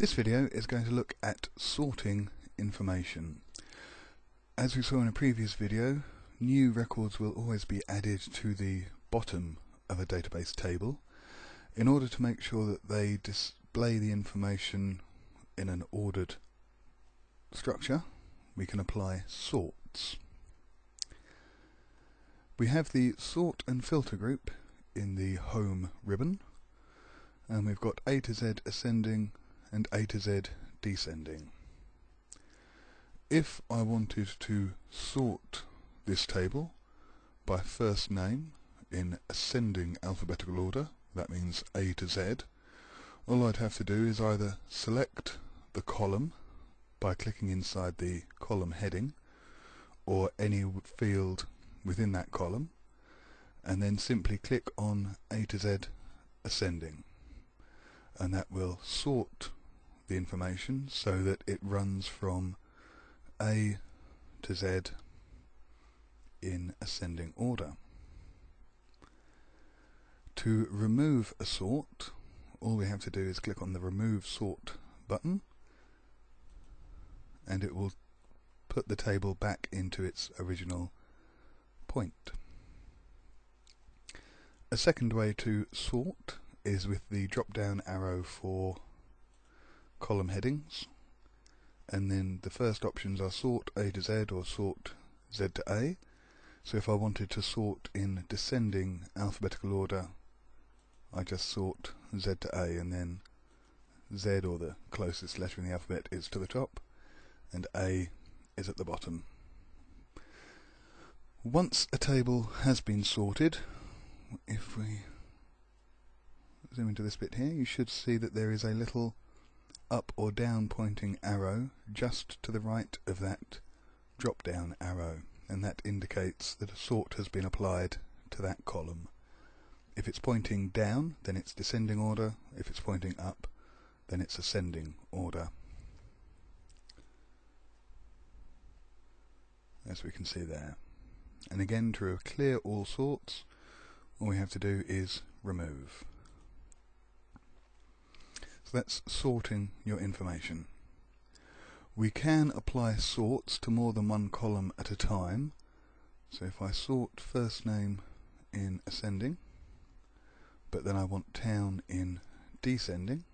This video is going to look at sorting information. As we saw in a previous video, new records will always be added to the bottom of a database table in order to make sure that they display the information in an ordered structure. We can apply sorts. We have the sort and filter group in the home ribbon and we've got A to Z ascending and A to Z descending. If I wanted to sort this table by first name in ascending alphabetical order, that means A to Z, all I'd have to do is either select the column by clicking inside the column heading or any field within that column and then simply click on A to Z ascending and that will sort the information so that it runs from A to Z in ascending order. To remove a sort, all we have to do is click on the Remove Sort button and it will put the table back into its original point. A second way to sort is with the drop down arrow for column headings and then the first options are sort A to Z or sort Z to A so if I wanted to sort in descending alphabetical order I just sort Z to A and then Z or the closest letter in the alphabet is to the top and A is at the bottom. Once a table has been sorted, if we zoom into this bit here, you should see that there is a little up or down pointing arrow just to the right of that drop down arrow and that indicates that a sort has been applied to that column. If it's pointing down then it's descending order, if it's pointing up then it's ascending order. As we can see there. And again to clear all sorts all we have to do is remove. That's sorting your information. We can apply sorts to more than one column at a time. So if I sort first name in ascending, but then I want town in descending,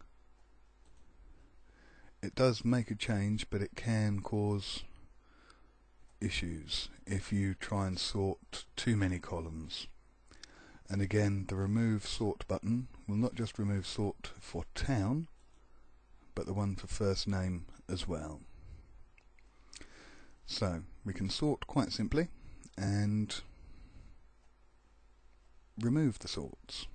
it does make a change, but it can cause issues if you try and sort too many columns. And again, the remove sort button will not just remove sort for town, but the one for first name as well. So we can sort quite simply and remove the sorts.